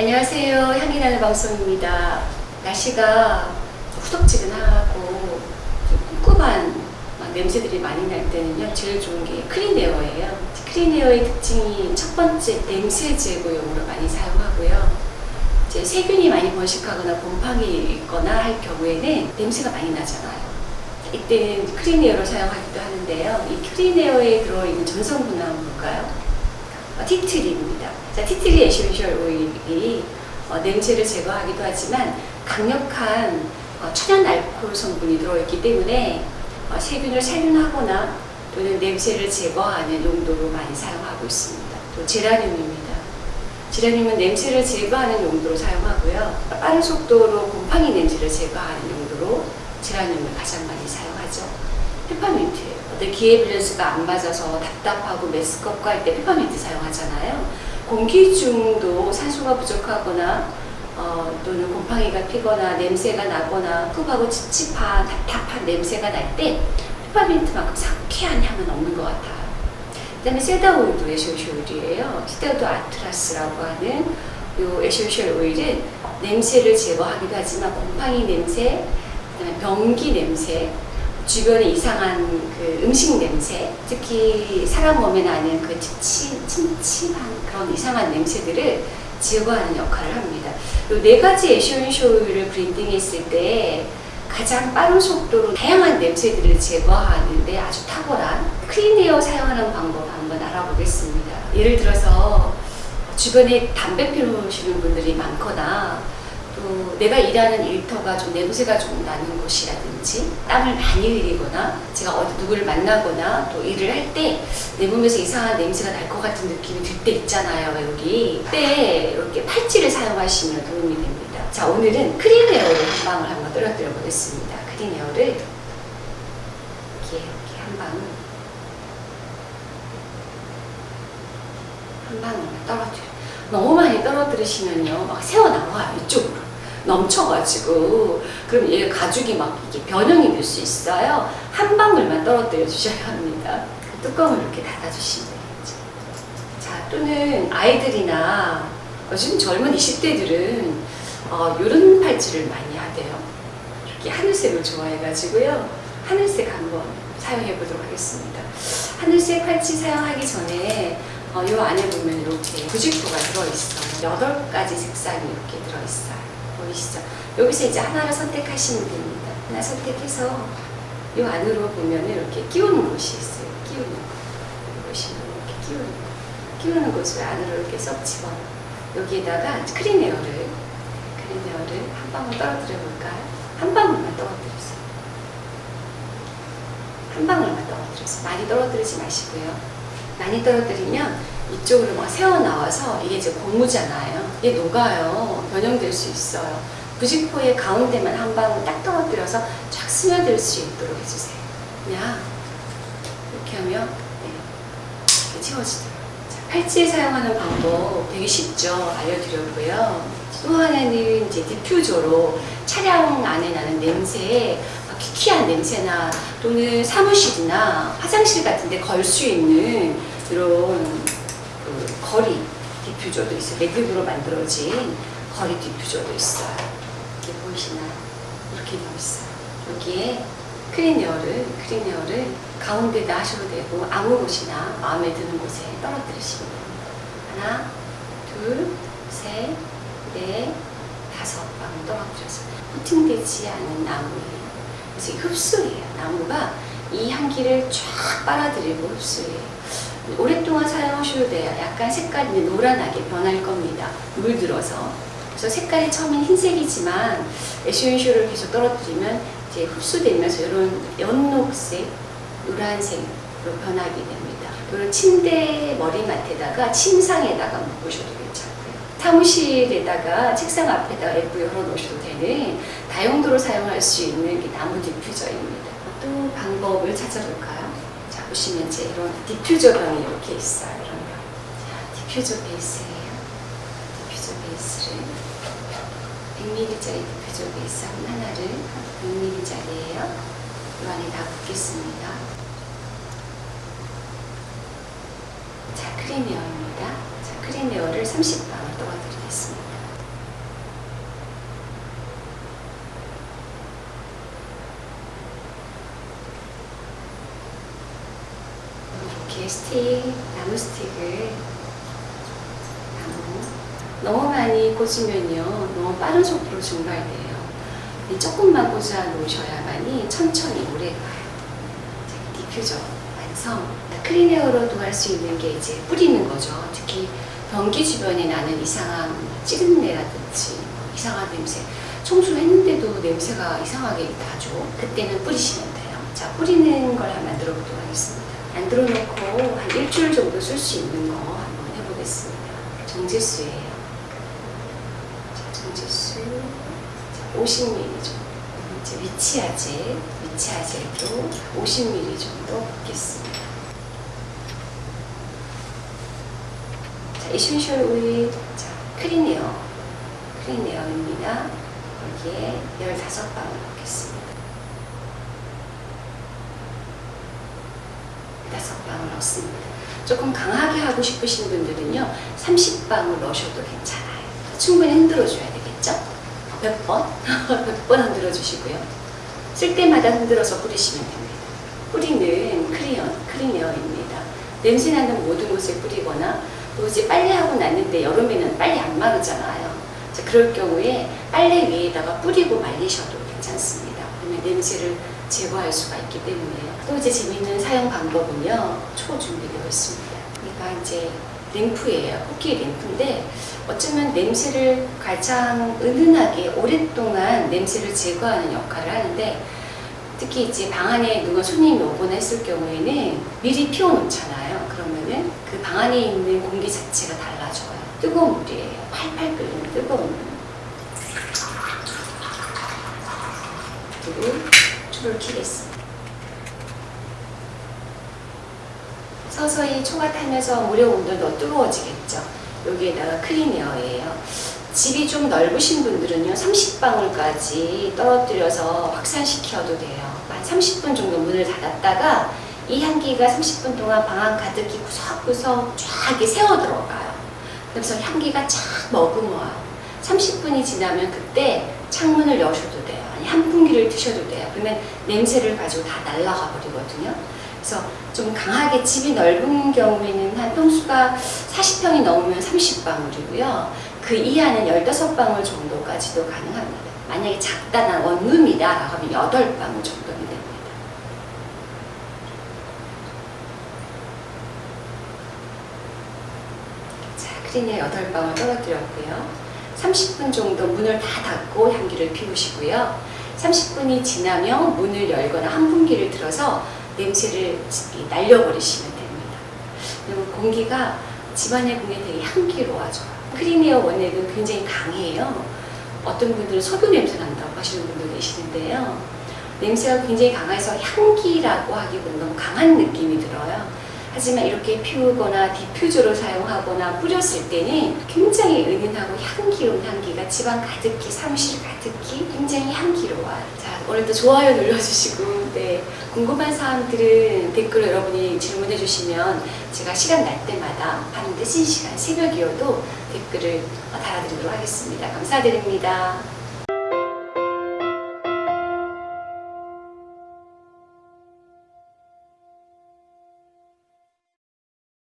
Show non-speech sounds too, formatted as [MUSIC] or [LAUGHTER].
안녕하세요. 향기 나는 방송입니다. 날씨가 후덥지근하고 좀 꿉꿉한 막 냄새들이 많이 날 때는요. 제일 좋은 게 클린에어예요. 클린에어의 특징이 첫 번째 냄새 제거용으로 많이 사용하고요. 이제 세균이 많이 번식하거나 곰팡이 있거나 할 경우에는 냄새가 많이 나잖아요. 이때는 클린에어를 사용하기도 하는데요. 이 클린에어에 들어있는 전성분은 한번 볼까요? 어, tea tree입니다. 자, tea tree essential oil이 어, 냄새를 제거하기도 하지만 강력한 어, 천연 알코올 성분이 들어있기 때문에 어, 세균을 살균하거나 또는 냄새를 제거하는 용도로 많이 사용하고 있습니다. 또 제라늄입니다. 제라늄은 냄새를 제거하는 용도로 사용하고요. 빠른 속도로 곰팡이 냄새를 제거하는 용도로 제라늄을 가장 많이 사용하죠. 페퍼민트예요. 어떤 기의 밸런스가 안 맞아서 답답하고 메스껍고 할 때 페퍼민트 사용하잖아요. 공기 중도 산소가 부족하거나 어, 또는 곰팡이가 피거나 냄새가 나거나 습하고 찝찝한 답답한 냄새가 날 때 페퍼민트만큼 상쾌한 향은 없는 것 같아요. 그 다음에 cedar 오일도 에센셜 오일이에요. cedarwood atlas라고 하는 이 에센셜 오일은 냄새를 제거하기도 하지만 곰팡이 냄새, 그다음에 변기 냄새, 주변에 이상한 그 음식 냄새, 특히 사람 몸에 나는 그 찜찜한 그런 이상한 냄새들을 제거하는 역할을 합니다. 이 네 가지 오일을 브랜딩했을 때 가장 빠른 속도로 다양한 냄새들을 제거하는데 아주 탁월한 클린에어 사용하는 방법 한번 알아보겠습니다. 예를 들어서 주변에 담배 피우시는 분들이 많거나 또 내가 일하는 일터가 좀 냄새가 좀 나는 곳이라든지 땀을 많이 흘리거나 제가 어디 누구를 만나거나 또 일을 할 때 내 몸에서 이상한 냄새가 날 것 같은 느낌이 들 때 있잖아요 여기. 그때 이렇게 팔찌를 사용하시면 도움이 됩니다. 자 오늘은 크린에어를 한 방울 한번 떨어뜨려 보겠습니다. 크린에어를 이렇게 이렇게 한 방울. 한 방울만 떨어뜨려. 너무 많이 떨어뜨리시면요 막 새어나와요 이쪽으로 넘쳐가지고 그럼 얘 가죽이 막 이게 변형이 될 수 있어요? 한 방울만 떨어뜨려 주셔야 합니다. 뚜껑을 이렇게 닫아주시면 되겠죠. 자 또는 아이들이나 요즘 젊은 20대들은 어, 이런 팔찌를 많이 하대요. 이렇게 하늘색을 좋아해가지고요. 하늘색 한번 사용해 보도록 하겠습니다. 하늘색 팔찌 사용하기 전에 어, 이 안에 보면 이렇게 부직포가 들어있어요. 8가지 색상이 이렇게 들어있어요. 보이시죠? 여기서 이제 하나를 선택하시면 됩니다. 하나 선택해서 이 안으로 보면 이렇게 끼우는 곳이 있어요. 끼우는 곳. 보시면 이렇게 끼우는 곳. 끼우는 곳을 안으로 이렇게 쏙 집어넣어. 여기에다가 크린에어를, 크린에어를 한 방울 떨어뜨려 볼까요? 한 방울만 떨어뜨렸어요. 한 방울만 떨어뜨렸어요. 많이 떨어뜨리지 마시고요. 많이 떨어뜨리면 이쪽으로 막 새어나와서 이게 이제 고무잖아요. 이게 녹아요. 변형될 수 있어요. 부직포의 가운데만 한 방울 딱 떨어뜨려서 쫙 스며들 수 있도록 해주세요. 그냥 이렇게 하면 네, 이렇게 채워지더라고요. 자, 팔찌 사용하는 방법 되게 쉽죠. 알려드렸고요. 또 하나는 이제 디퓨저로 차량 안에 나는 냄새에 퀴퀴한 냄새나 또는 사무실이나 화장실 같은 데 걸 수 있는 이런 그 걸이 디퓨저도 있어요. wood로 만들어진 걸이 디퓨저도 있어요. 이렇게 보이시나요? 이렇게 되어 있어요. 여기에 크린에어를, 크린에어를 가운데다 하셔도 되고 아무 곳이나 마음에 드는 곳에 떨어뜨리시면 됩니다. 하나, 둘, 셋, 넷, 다섯 방울 떨어뜨려서 코팅되지 않은 나무예요. 그래서 흡수예요. 나무가 이 향기를 쫙 빨아들이고 흡수해요. 오랫동안 사용하셔도 돼요. 약간 색깔이 노란하게 변할 겁니다. 물들어서. 그래서 색깔이 처음엔 흰색이지만 에센셜을 계속 떨어뜨리면 이제 흡수되면서 이런 연녹색, 노란색으로 변하게 됩니다. 이런 침대 머리맡에다가 침상에다가 묶으셔도 괜찮고요. 사무실에다가 책상 앞에다가 예쁘게 걸어 놓으셔도 되는 다용도로 사용할 수 있는 나무 디퓨저입니다. 또 방법을 찾아볼까요? 자, 보시면 이제 이런 디퓨저 병이 이렇게 있어요. 이런 병. 자, 디퓨저 베이스예요. 디퓨저 베이스를 100ml짜리 디퓨저 베이스 하나를 100ml짜리예요. 이 안에 다 붓겠습니다. 자, 크린에어입니다. 자, 크린에어를 30방울 떨어뜨리겠습니다. 스틱, 나무 스틱을 나무 너무 많이 꽂으면요 너무 빠른 속도로 증발돼요. 이 조금만 꽂아 놓으셔야만이 천천히 오래 가요. 자, 디퓨저 완성. 크린에어로도 할 수 있는 게 이제 뿌리는 거죠. 특히 변기 주변에 나는 이상한 찌린내라든지 뭐 이상한 냄새. 청소했는데도 냄새가 이상하게 나죠. 그때는 뿌리시면 돼요. 자, 뿌리는 걸 한번 만들어 보도록 하겠습니다. 만들어 놓고 한 일주일 정도 쓸 수 있는 거 한번 해보겠습니다. 정제수예요. 자, 정제수. 자, 50ml 정도. 이제 위치아제, 위치아제도 50ml 정도 붓겠습니다. 자, 이순셜 오일, 자, 크리네어, 크리네어입니다. 여기에 15방울 넣겠습니다. 15방울 넣습니다. 조금 강하게 하고 싶으신 분들은요, 30방울 넣으셔도 괜찮아요. 충분히 흔들어줘야 되겠죠? 몇 번? [LAUGHS] 몇 번 흔들어 주시고요. 쓸 때마다 흔들어서 뿌리시면 됩니다. 뿌리는 크리언, 크리네어입니다. 냄새 나는 모든 곳에 뿌리거나 또 이제 빨래하고 났는데 여름에는 빨래 안 마르잖아요. 자, 그럴 경우에 빨래 위에다가 뿌리고 말리셔도 괜찮습니다. 그러면 냄새를 제거할 수가 있기 때문에요. 또 이제 재밌는 사용 방법은요. 초 준비되어 있습니다. 그러니까 이제 램프예요. 코끼리 램프인데 어쩌면 냄새를 가장 은은하게 오랫동안 냄새를 제거하는 역할을 하는데 특히 이제 방 안에 누가 손님이 오거나 했을 경우에는 미리 피워놓잖아요. 그러면은 그 방 안에 있는 공기 자체가 달라져요. 뜨거운 물이에요. 팔팔 끓는 뜨거운 물. 그리고 초를 켜겠습니다. 서서히 초가 타면서 물의 온도도 뜨거워지겠죠. 여기에다가 크리네어예요. 집이 좀 넓으신 분들은요, 30방울까지 떨어뜨려서 확산시켜도 돼요. 한 30분 정도 문을 닫았다가 이 향기가 30분 동안 방안 가득히 구석구석 쫙 새어 들어가요. 그래서 향기가 쫙 머금어요. 30분이 지나면 그때 창문을 여셔도 돼요. 아니, 한풍기를 트셔도 돼요. 그러면 냄새를 가지고 다 날아가 버리거든요. 그래서 좀 강하게 집이 넓은 경우에는 한 평수가 40평이 넘으면 30방울이고요. 그 이하는 15방울 정도까지도 가능합니다. 만약에 작다, 난 원룸이다 라고 하면 8방울 정도면 됩니다. 자, 크린에 8방울 떨어뜨렸고요. 30분 정도 문을 다 닫고 향기를 피우시고요. 30분이 지나면 문을 열거나 한풍기를 틀어서 냄새를 날려버리시면 됩니다. 그리고 공기가 집안의 공기 되게 향기로워져요. 크리미어 원액은 굉장히 강해요. 어떤 분들은 석유 냄새 난다고 하시는 분도 계시는데요. 냄새가 굉장히 강해서 향기라고 하기보다 너무 강한 느낌이 들어요. 하지만 이렇게 피우거나 디퓨저로 사용하거나 뿌렸을 때는 굉장히 은은하고 향기로운 향기가 집안 가득히 사무실 가득히 굉장히 향기로워요. 자 오늘도 좋아요 눌러주시고 네 궁금한 사항들은 댓글로 여러분이 질문해 주시면 제가 시간 날 때마다 밤 늦은 시간 새벽이어도 댓글을 달아드리도록 하겠습니다. 감사드립니다.